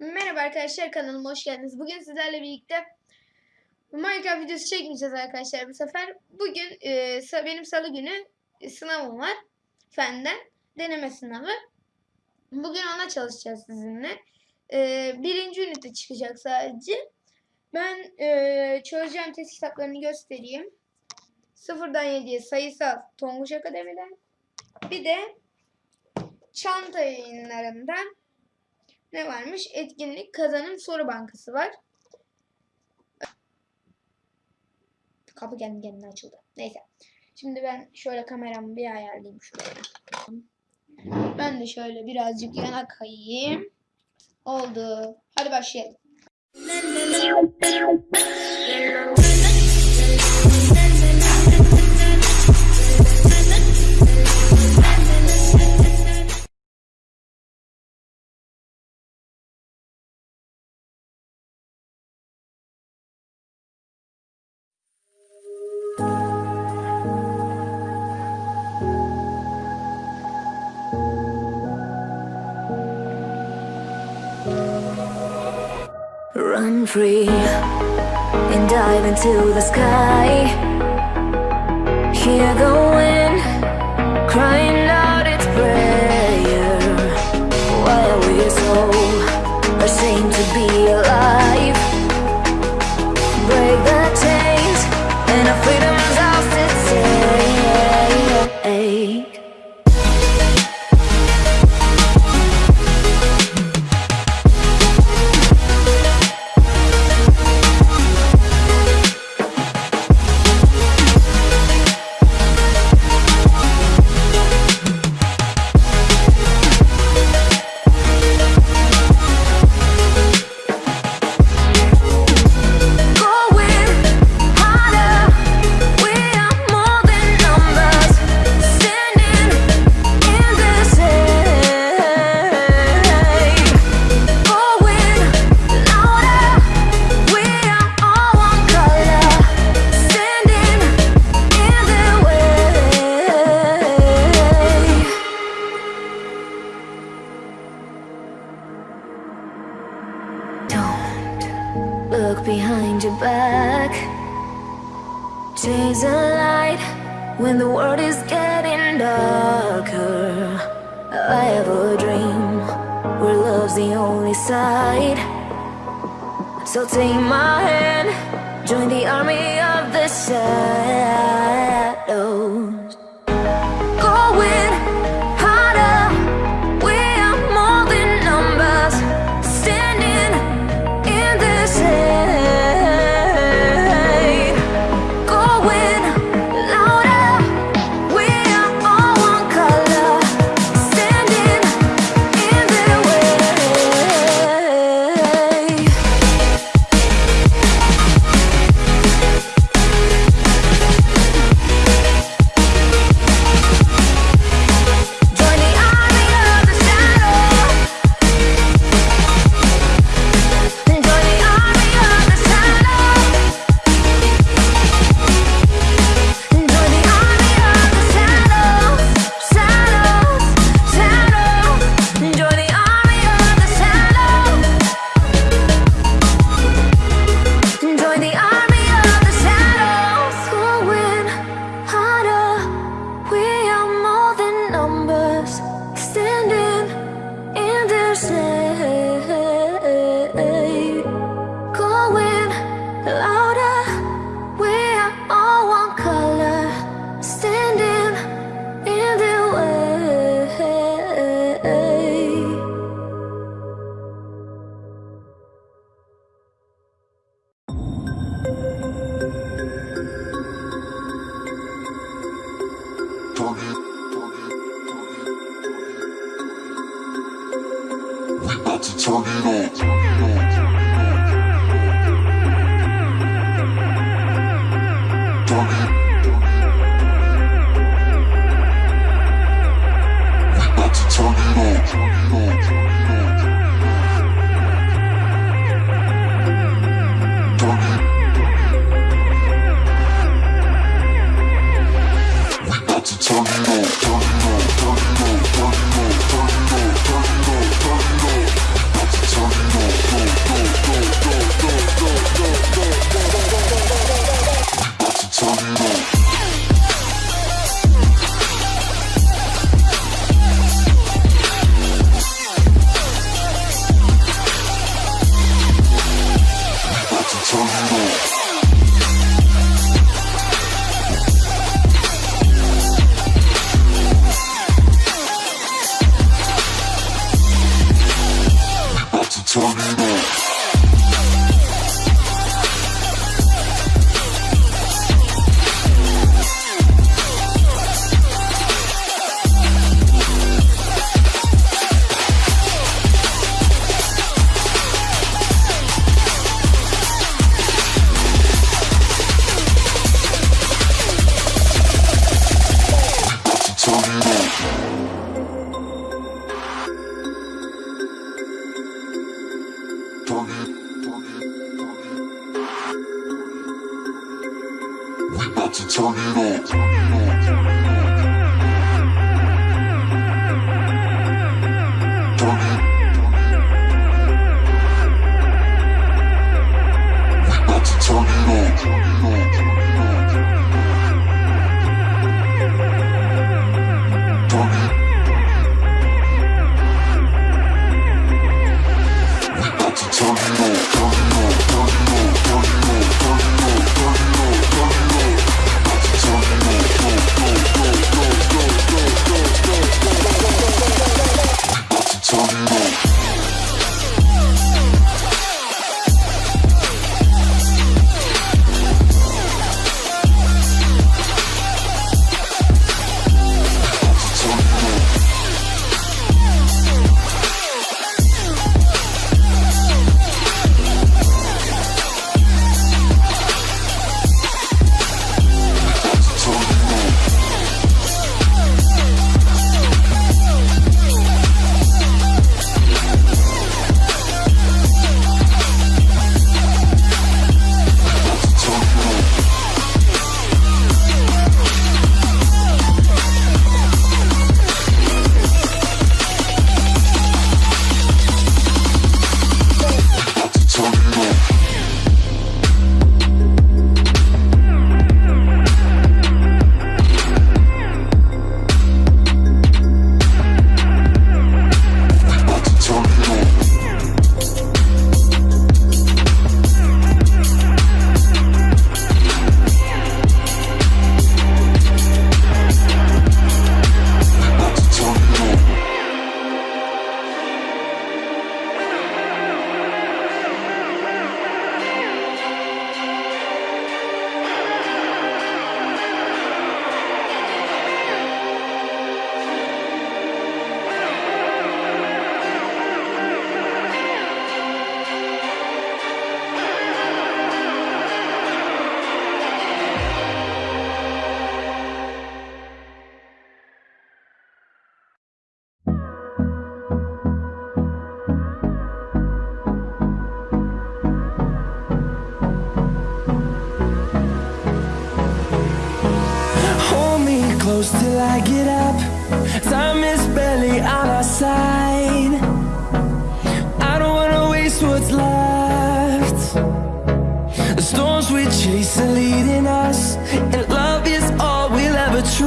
Merhaba arkadaşlar kanalıma hoş geldiniz. Bugün sizlerle birlikte Minecraft videosu çekmeyeceğiz arkadaşlar bu sefer. Bugün e, benim salı günü sınavım var. Fenden deneme sınavı. Bugün ona çalışacağız sizinle. E, birinci ünite çıkacak sadece. Ben e, çözeceğim test kitaplarını göstereyim. Sıfırdan 7'ye sayısal Tonguç Akademi'den. Bir de çanta yayınlarından ne varmış? Etkinlik kazanım soru bankası var. Kapı kendi kendine açıldı. Neyse. Şimdi ben şöyle kameramı bir ayarlayayım şuraya. Ben de şöyle birazcık yana kayayım. Oldu. Hadi başlayalım. Run free and dive into the sky. Hear the wind crying out its prayer. Why are we so ashamed to be alive? Break the chains and our freedom's look behind your back. Chase a light when the world is getting darker. I have a dream where love's the only side. So take my hand, join the army of the shadows. つつなぎろ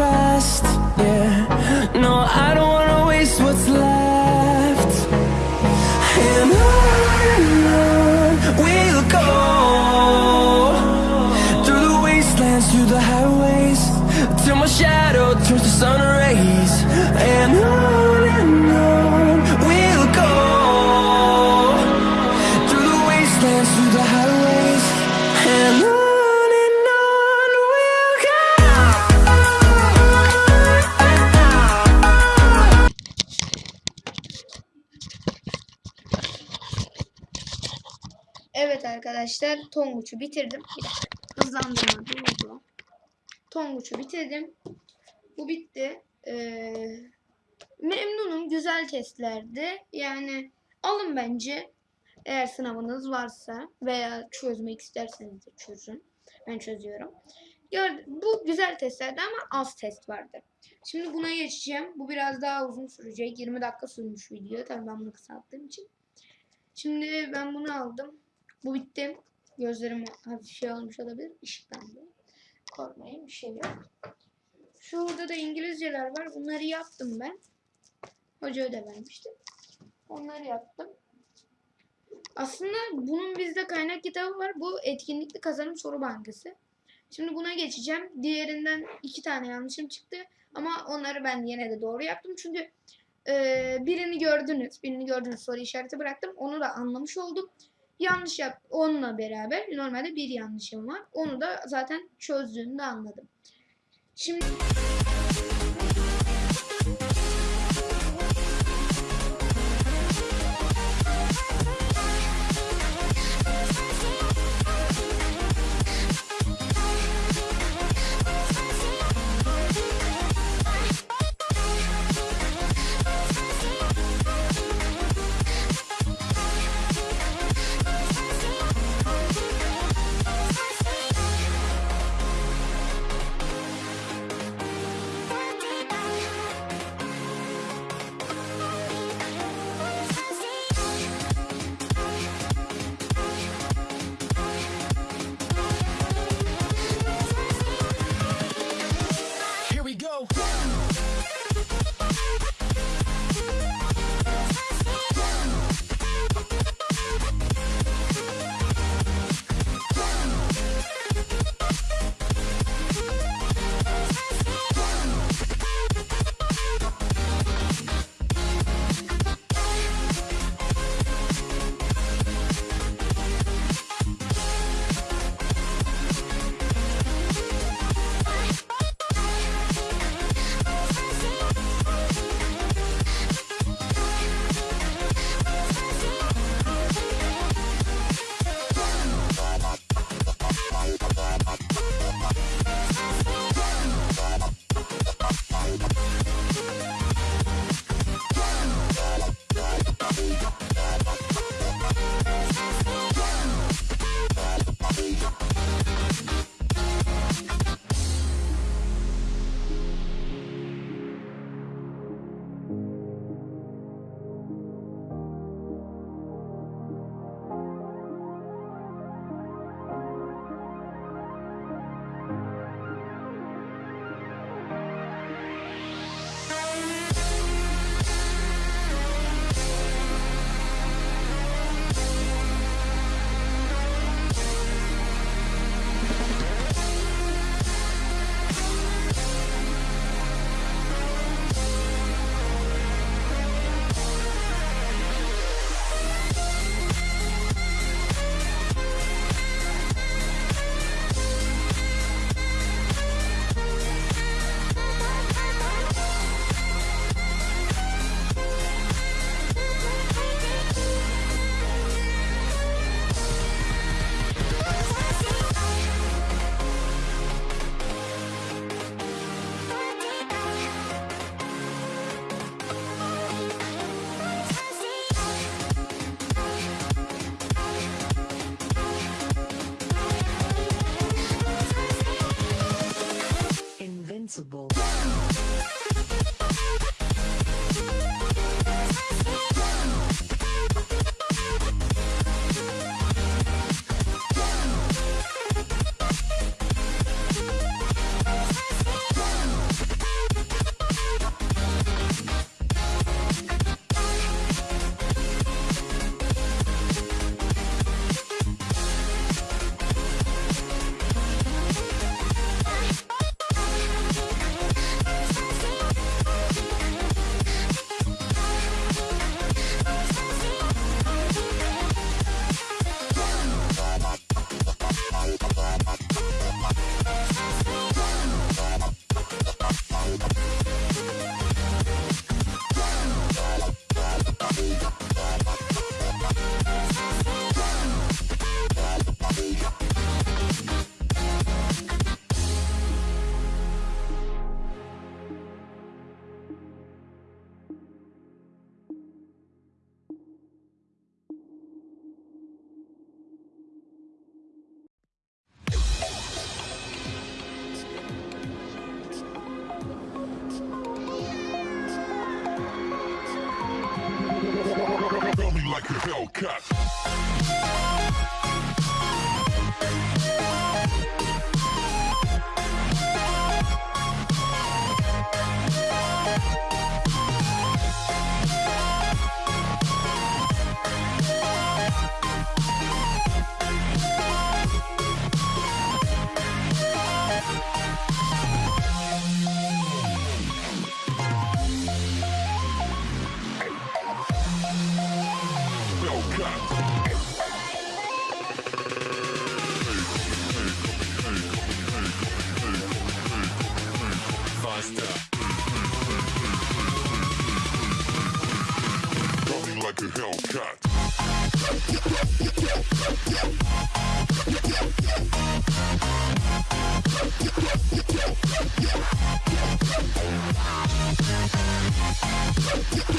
trust. Yeah, Evet arkadaşlar Tonguç'u bitirdim. Bir. Tonguç'u bitirdim. Bu bitti. Ee, memnunum. Güzel testlerdi. Yani alın bence. Eğer sınavınız varsa veya çözmek isterseniz de çözün. Ben çözüyorum. Bu güzel testlerdi ama az test vardı. Şimdi buna geçeceğim. Bu biraz daha uzun sürecek. 20 dakika sürmüş video. Tabii ben bunu kısalttığım için. Şimdi ben bunu aldım. Bu bitti. Gözlerim hafif şey olmuş olabilir. Işıklandı. Korkmayın bir şey yok. Şurada da İngilizceler var. Bunları yaptım ben. Hoca ödev vermişti. Onları yaptım. Aslında bunun bizde kaynak kitabı var. Bu etkinlikli kazanım soru bankası. Şimdi buna geçeceğim. Diğerinden iki tane yanlışım çıktı. Ama onları ben yine de doğru yaptım. Çünkü Ee, birini gördünüz. Birini gördünüz soru işareti bıraktım. Onu da anlamış oldum. Yanlış yap onunla beraber normalde bir yanlışım var. Onu da zaten çözdüğümde anladım. Şimdi Cup. Yeah.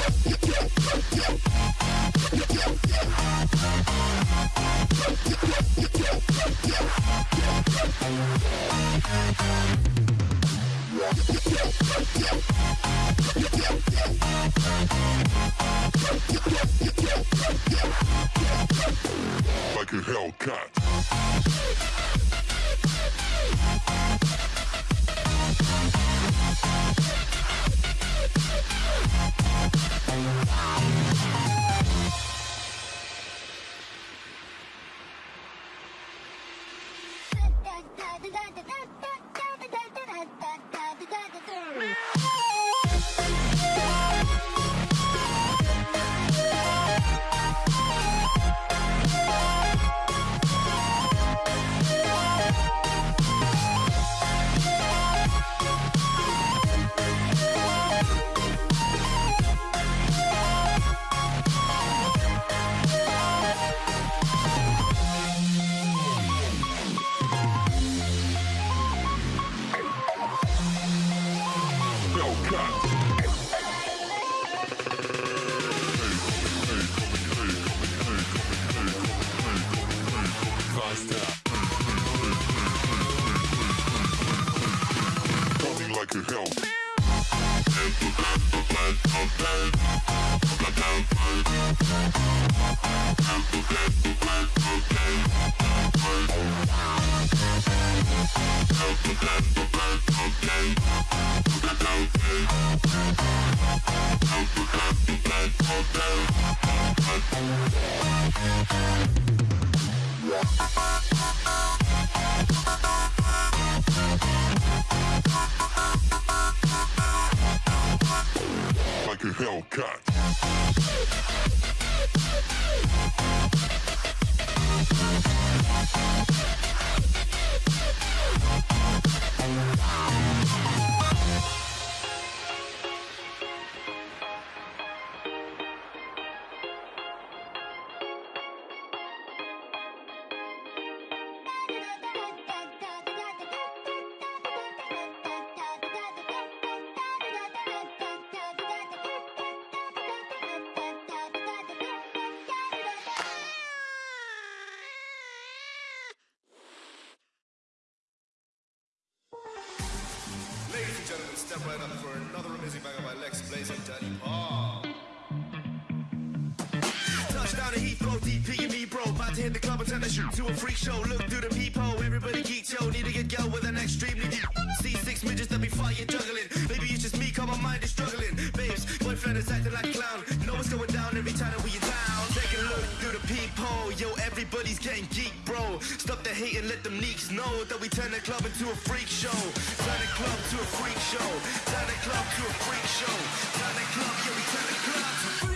da da da da da da da da da da da da Cut. Bye. Step right up for another amazing banger by Lex Blaze and Daddy Paul. Hit the club and shoot to a freak show. Look through the peephole, everybody geek, yo. Need to get girl with an extremely deep. See six midgets that be fighting, juggling. Maybe it's just me, cause my mind is struggling. Babes, boyfriend is acting like a clown. Know what's going down every time that we are down. Take a look through the peephole, yo. Everybody's getting geek, bro. Stop the hate and let them neeks know that we turn the club into a freak show. Turn the club to a freak show. Turn the club to a freak show. Turn the club, we turn the club to a freak show.